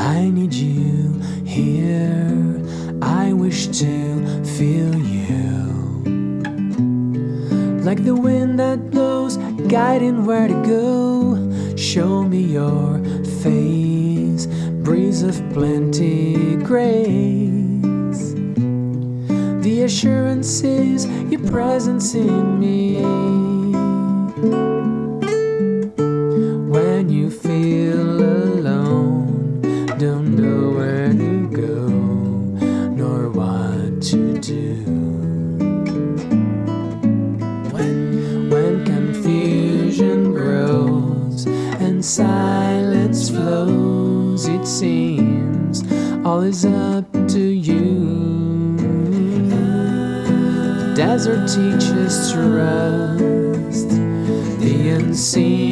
I need you here. I wish to feel you. Like the wind that blows, guiding where to go. Show me your face, breeze of plenty, grace. The assurance is your presence in me. To do. When, when confusion grows and silence flows, it seems all is up to you. The desert teaches trust, the unseen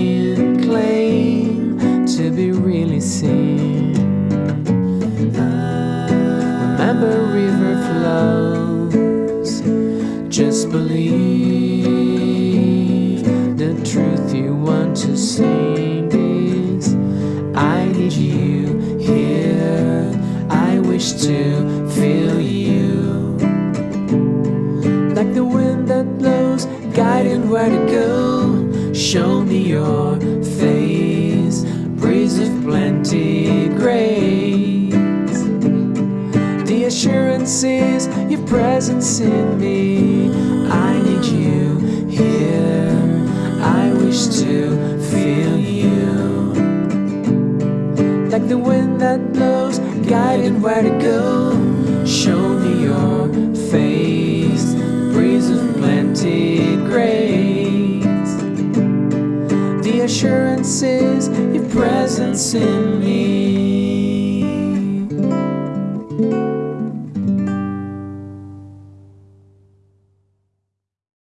Just believe the truth you want to sing is I need you here. I wish to feel you. Like the wind that blows, guiding where to go. Show me your presence in me. I need you here. I wish to feel you. Like the wind that blows, guiding where to go. Show me your face, breeze of plenty, grace. The assurance is your presence in me.